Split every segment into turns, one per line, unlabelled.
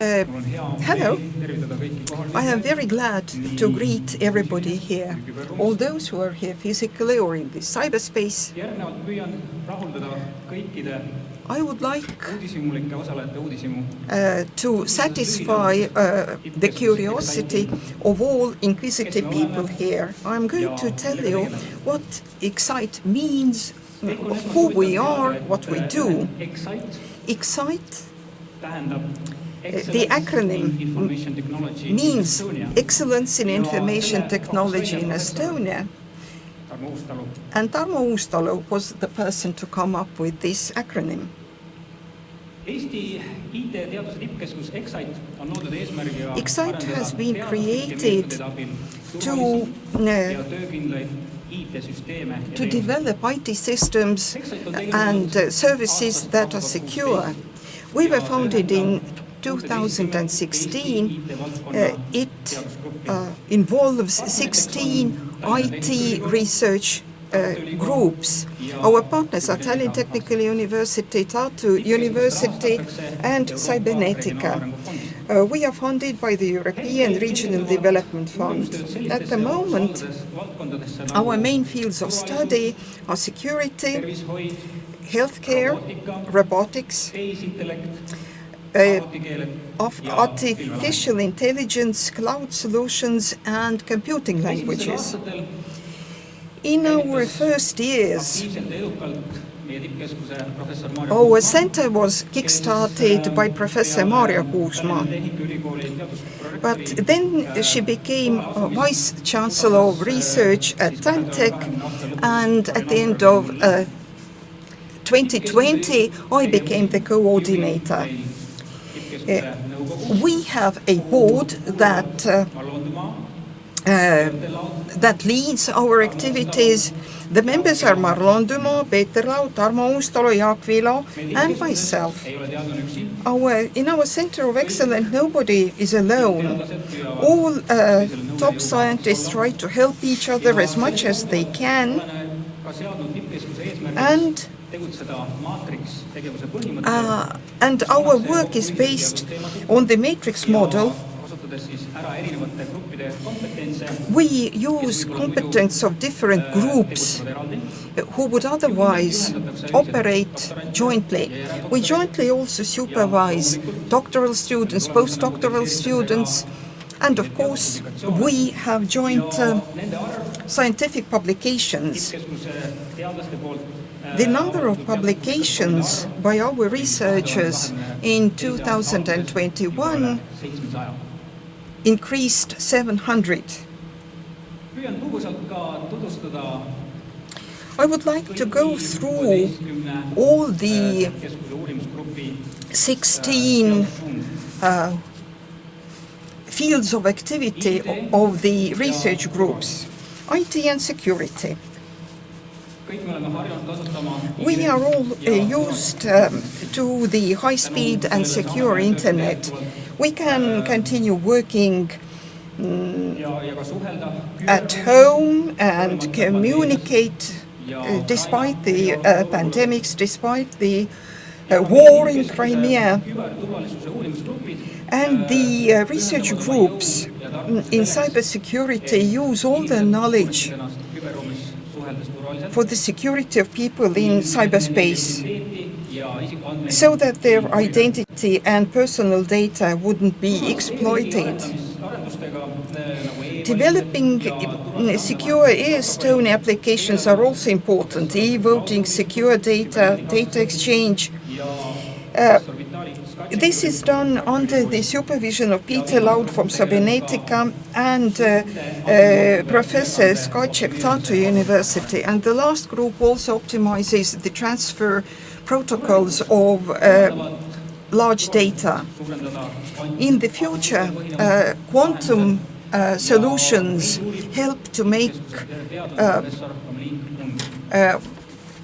Uh, hello. I am very glad to greet everybody here, all those who are here physically or in the cyberspace. I would like uh, to satisfy uh, the curiosity of all inquisitive people here. I'm going to tell you what Excite means, who we are, what we do. Excite the acronym means Excellence in Information Technology in Estonia. And Tarmo Uustalu was the person to come up with this acronym. Excite has been created to, uh, to develop IT systems and uh, services that are secure. We were founded in 2016. Uh, it uh, involves 16 IT research uh, groups. Our partners are Tallinn Technical University, Tartu University and Cybernetica. Uh, we are funded by the European Regional Development Fund. At the moment, our main fields of study are security, healthcare, robotics, uh, of artificial intelligence, cloud solutions and computing languages. In our first years, our center was kick-started by Professor Maarja Kruusmaa. But then she became Vice Chancellor of Research at TalTech and at the end of uh, 2020 I became the coordinator. Uh, we have a board that uh, uh, that leads our activities. The members are Marlon Dumas, Peeter Laud, Tarmo Uustalu, Jaak Vilo, and myself. Our, in our Center of Excellence, nobody is alone. All uh, top scientists try to help each other as much as they can. And uh, and our work is based on the matrix model. We use competence of different groups who would otherwise operate jointly. We jointly also supervise doctoral students, postdoctoral students, and of course we have joint uh, scientific publications. The number of publications by our researchers in 2021 increased 700. I would like to go through all the 16 uh, fields of activity of the research groups, IT and security. We are all uh, used um, to the high-speed and secure internet. We can continue working um, at home and communicate uh, despite the uh, pandemics, despite the uh, war in Crimea. And the uh, research groups in cybersecurity use all the knowledge for the security of people in cyberspace so that their identity and personal data wouldn't be exploited. Developing secure e-Stone applications are also important. E-voting, secure data, data exchange. Uh, this is done under the supervision of Peeter Laud from Cybernetica and uh, uh, Professor Skachek Tartu University. And the last group also optimizes the transfer protocols of uh, large data. In the future, uh, quantum uh, solutions help to make uh,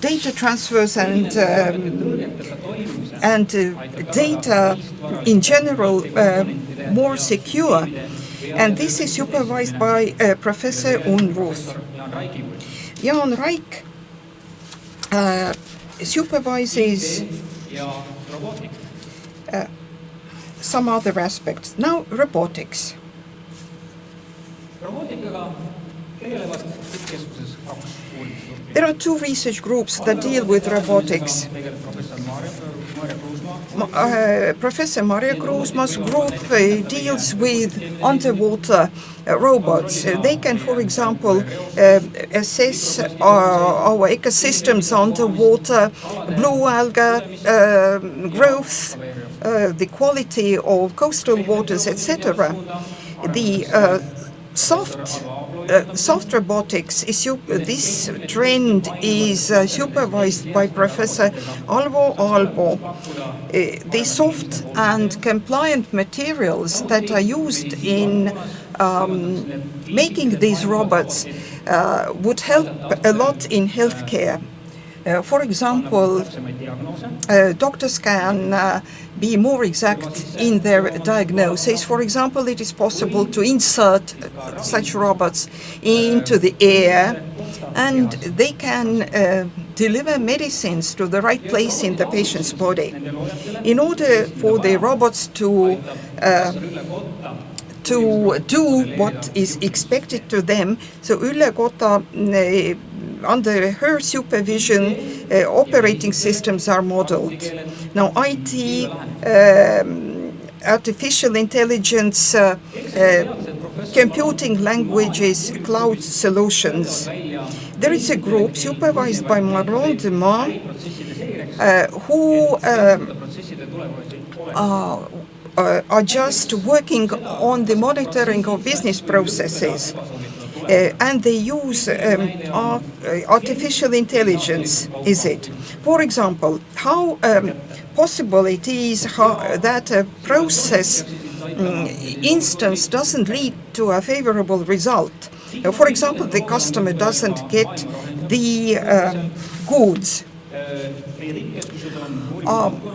data transfers and um, and uh, data in general uh, more secure. And this is supervised by uh, Professor Unruh. Jaan Raik supervises some other aspects. Now, robotics. There are two research groups that deal with robotics. Uh, Professor Maarja Kruusmaa's group uh, deals with underwater uh, robots. they can, for example, assess our ecosystems underwater, blue algae growth, the quality of coastal waters, etc. The soft uh, soft robotics is this trend is uh, supervised by Professor Alvo Aabloo. Uh, the soft and compliant materials that are used in um, making these robots uh, would help a lot in healthcare. Uh, for example, uh, doctors can uh, be more exact in their diagnosis. For example, it is possible to insert such robots into the air and they can uh, deliver medicines to the right place in the patient's body. In order for the robots to uh, to do what is expected to them, so Ülle Kotta uh, under her supervision, uh, operating systems are modeled. Now, IT, um, artificial intelligence, uh, uh, computing languages, cloud solutions. There is a group supervised by Marlon Dumas uh, who um, uh, are just working on the monitoring of business processes. Uh, and they use um, uh, artificial intelligence, is it? For example, how um, possible it is how, that a process um, instance doesn't lead to a favorable result. Uh, for example, the customer doesn't get the um, goods. Um,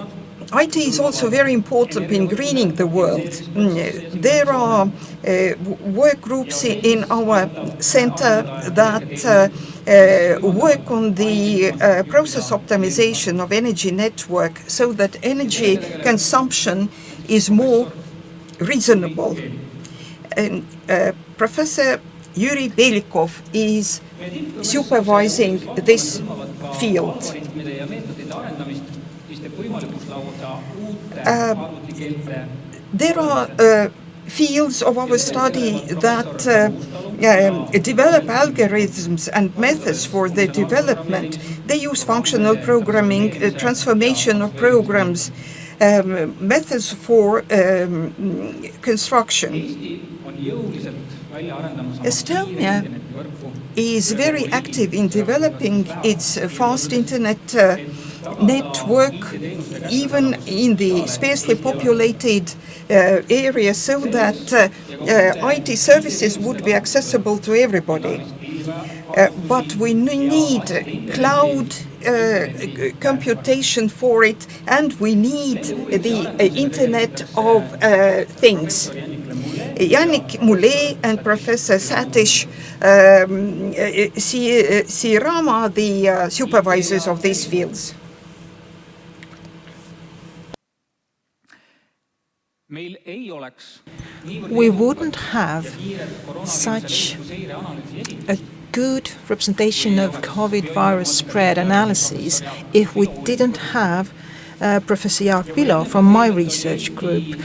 IT is also very important in greening the world. Mm, there are uh, work groups in our center that uh, uh, work on the uh, process optimization of energy network so that energy consumption is more reasonable. And uh, Professor Juri Belikov is supervising this field. Uh, there are uh, fields of our study that uh, um, develop algorithms and methods for their development. They use functional programming, uh, transformation of programs, um, methods for um, construction. Estonia is very active in developing its fast internet uh, network even in the sparsely populated uh, area so that uh, uh, IT services would be accessible to everybody. Uh, but we need cloud uh, computation for it and we need the uh, Internet of Things. Yannick Moulet and Professor Satish um, Srirama, the supervisors of these fields.
We wouldn't have such a good representation of COVID virus spread analysis if we didn't have uh, Professor Jaak Vilo from my research group.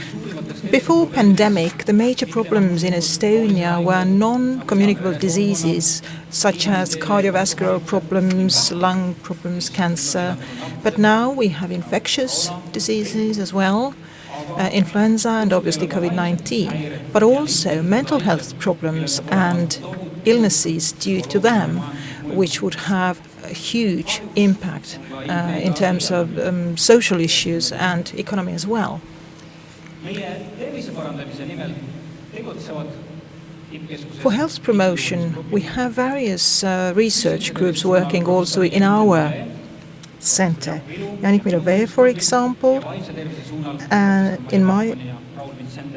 Before pandemic, the major problems in Estonia were non-communicable diseases such as cardiovascular problems, lung problems, cancer. But now we have infectious diseases as well, uh, influenza and obviously COVID-19, but also mental health problems and illnesses due to them, which would have a huge impact uh, in terms of um, social issues and economy as well. For health promotion, we have various uh, research groups working also in our center. Yannick Milové, for example, uh, in my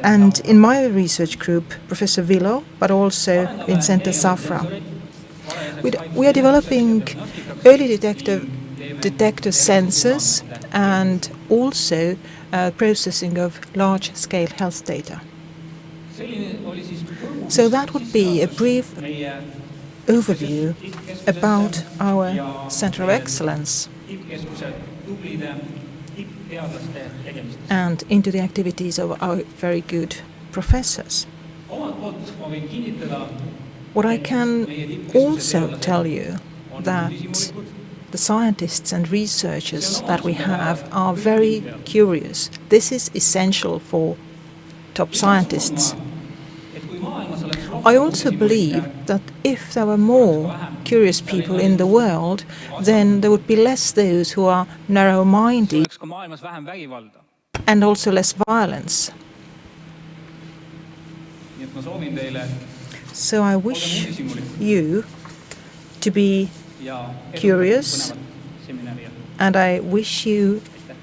and in my research group, Professor Vilo, but also Vincente Safra. We are developing early detector, detector sensors and also uh, processing of large-scale health data. So that would be a brief overview about our Center of Excellence and into the activities of our very good professors. What I can also tell you that the scientists and researchers that we have are very curious. This is essential for top scientists. I also believe that if there were more curious people in the world, then there would be less those who are narrow-minded and also less violence. So I wish you to be curious and I wish you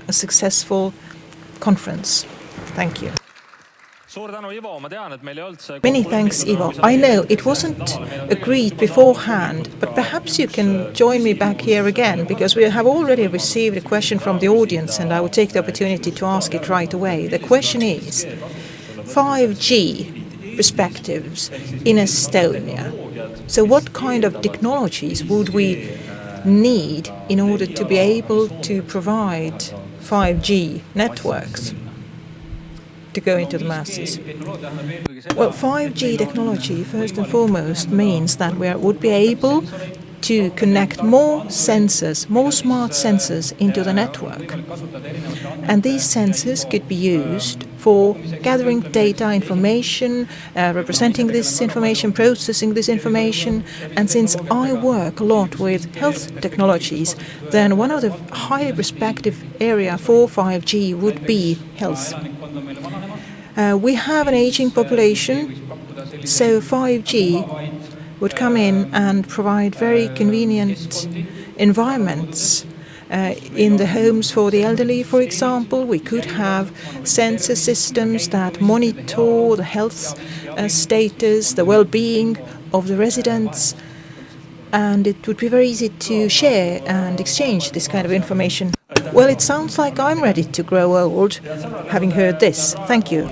a successful conference. Thank you. Many thanks, Ivo. I know it wasn't agreed beforehand, but perhaps you can join me back here again, because we have already received a question from the audience, and I will take the opportunity to ask it right away. The question is, 5G perspectives in Estonia. So what kind of technologies would we need in order to be able to provide 5G networks? To go into the masses. Well, 5G technology, first and foremost, means that we would be able to connect more sensors, more smart sensors into the network. And these sensors could be used for gathering data, information, uh, representing this information, processing this information. And since I work a lot with health technologies, then one of the high respective area for 5G would be health. Uh, we have an aging population, so 5G would come in and provide very convenient environments uh, in the homes for the elderly, for example. We could have sensor systems that monitor the health uh, status, the well-being of the residents, and it would be very easy to share and exchange this kind of information. Well, it sounds like I'm ready to grow old, having heard this. Thank you.